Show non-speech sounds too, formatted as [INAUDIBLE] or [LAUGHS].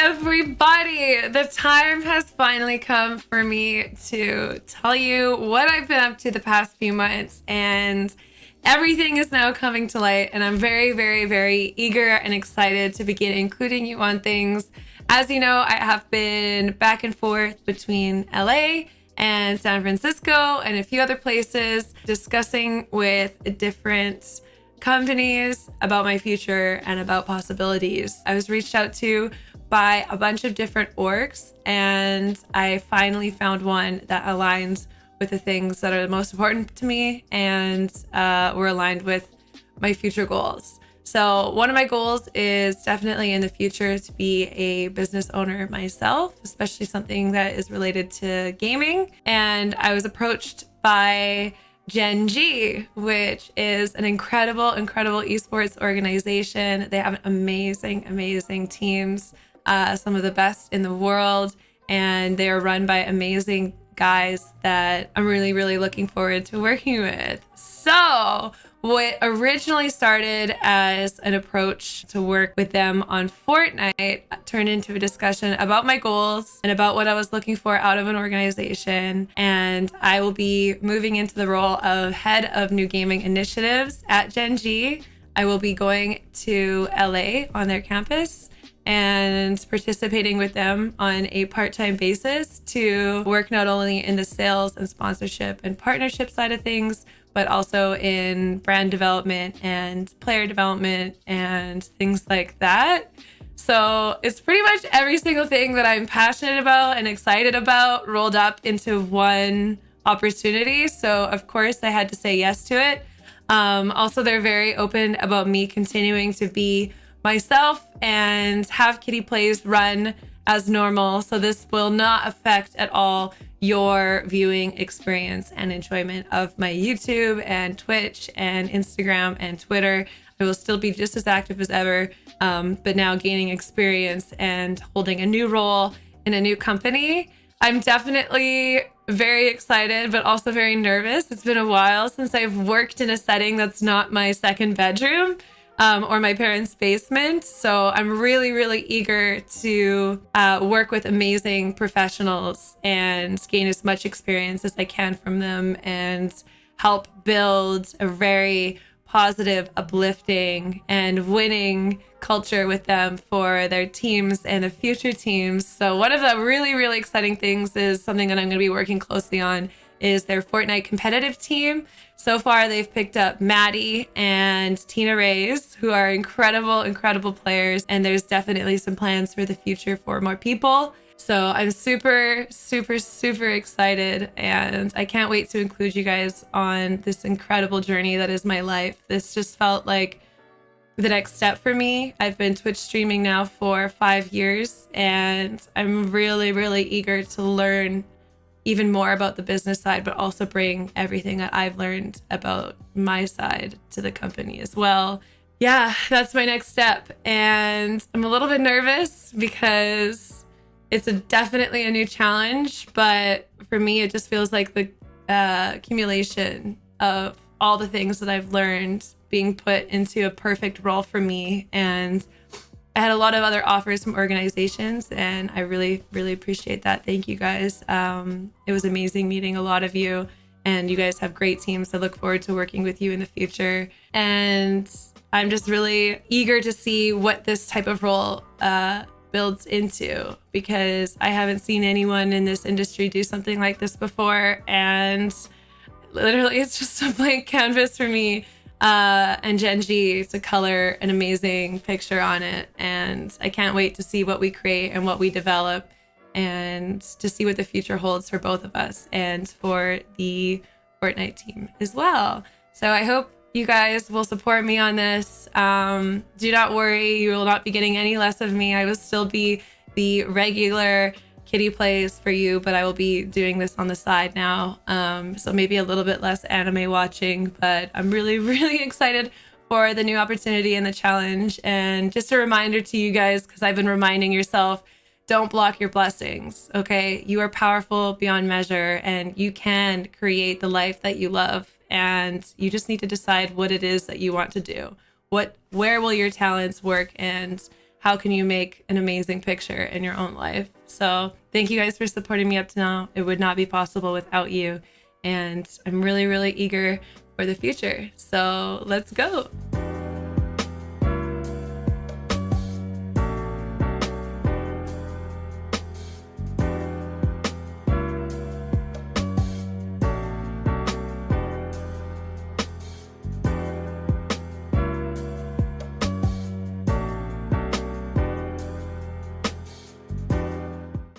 everybody! The time has finally come for me to tell you what I've been up to the past few months, and everything is now coming to light. And I'm very, very, very eager and excited to begin including you on things. As you know, I have been back and forth between LA and San Francisco and a few other places discussing with different companies about my future and about possibilities. I was reached out to by a bunch of different orgs and I finally found one that aligns with the things that are the most important to me and uh, were aligned with my future goals. So one of my goals is definitely in the future to be a business owner myself, especially something that is related to gaming. And I was approached by Gen G, which is an incredible, incredible esports organization. They have amazing, amazing teams, uh, some of the best in the world, and they are run by amazing guys that I'm really, really looking forward to working with. So, what originally started as an approach to work with them on Fortnite turned into a discussion about my goals and about what I was looking for out of an organization. And I will be moving into the role of head of new gaming initiatives at Gen G. I will be going to LA on their campus and participating with them on a part-time basis to work not only in the sales and sponsorship and partnership side of things, but also in brand development and player development and things like that. So it's pretty much every single thing that I'm passionate about and excited about rolled up into one opportunity. So of course I had to say yes to it. Um, also, they're very open about me continuing to be myself and have Kitty Plays run as normal. So this will not affect at all your viewing experience and enjoyment of my YouTube and Twitch and Instagram and Twitter. I will still be just as active as ever, um, but now gaining experience and holding a new role in a new company. I'm definitely very excited, but also very nervous. It's been a while since I've worked in a setting that's not my second bedroom um, or my parents' basement. So I'm really, really eager to uh, work with amazing professionals and gain as much experience as I can from them and help build a very positive, uplifting, and winning culture with them for their teams and the future teams. So one of the really, really exciting things is something that I'm going to be working closely on is their Fortnite competitive team. So far, they've picked up Maddie and Tina Rays, who are incredible, incredible players. And there's definitely some plans for the future for more people. So I'm super, super, super excited. And I can't wait to include you guys on this incredible journey that is my life. This just felt like the next step for me. I've been Twitch streaming now for five years, and I'm really, really eager to learn even more about the business side, but also bring everything that I've learned about my side to the company as well. Yeah, that's my next step. And I'm a little bit nervous because it's a, definitely a new challenge, but for me, it just feels like the uh, accumulation of all the things that I've learned being put into a perfect role for me. And I had a lot of other offers from organizations, and I really, really appreciate that. Thank you guys. Um, it was amazing meeting a lot of you, and you guys have great teams. I look forward to working with you in the future. And I'm just really eager to see what this type of role uh, builds into because I haven't seen anyone in this industry do something like this before. And literally, it's just a blank canvas for me uh, and Gen G to color an amazing picture on it. And I can't wait to see what we create and what we develop and to see what the future holds for both of us and for the Fortnite team as well. So I hope you guys will support me on this. Um, do not worry, you will not be getting any less of me. I will still be the regular Kitty plays for you, but I will be doing this on the side now. Um, so maybe a little bit less anime watching, but I'm really, [LAUGHS] really excited for the new opportunity and the challenge. And just a reminder to you guys, because I've been reminding yourself, don't block your blessings, okay? You are powerful beyond measure and you can create the life that you love. And you just need to decide what it is that you want to do. What, where will your talents work and how can you make an amazing picture in your own life. So thank you guys for supporting me up to now. It would not be possible without you. And I'm really, really eager for the future. So let's go.